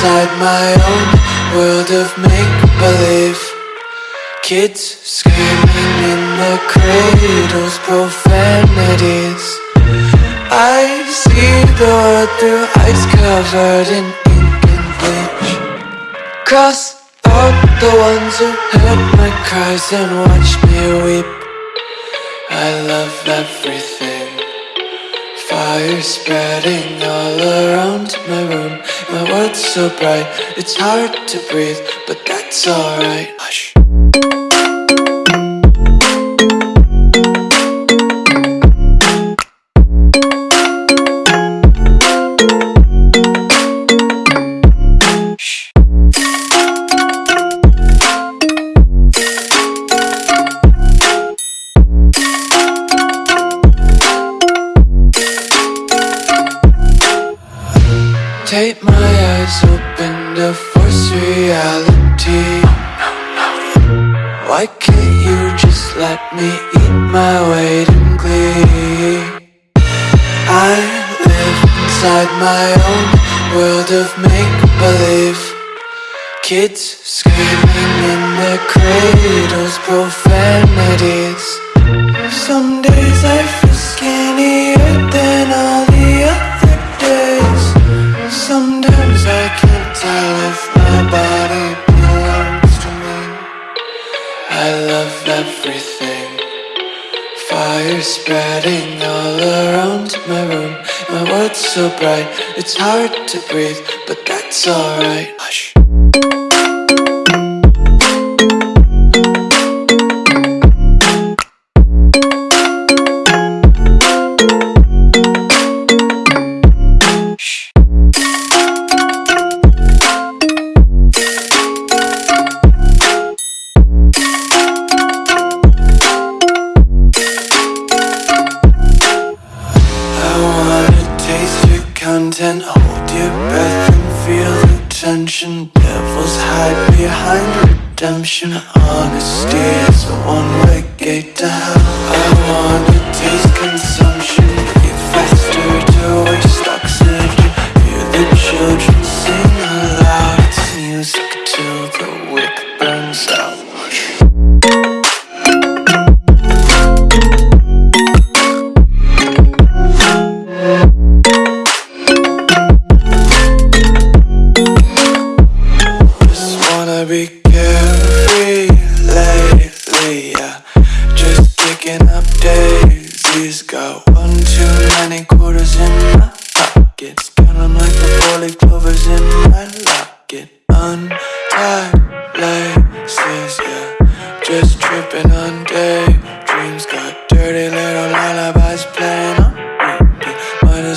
inside my own world of make-believe. Kids screaming in the cradles, profanities. I see the world through ice covered in ink and bleach. Cross out the ones who heard my cries and watched me weep. I love everything Fire spreading all around my room. My world's so bright, it's hard to breathe But that's alright. Hush Take my eyes open to force reality. Why can't you just let me eat my weight in glee? I live inside my own world of make-believe. Kids screaming in their cradles, profanities Fire spreading all around my room. My world's so bright, it's hard to breathe But that's alright. Hush content, hold your breath and feel the tension. Devils hide behind redemption. Honesty is a one-way gate to hell. I wanna taste consumption,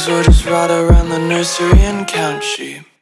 as well just ride around the nursery and count sheep.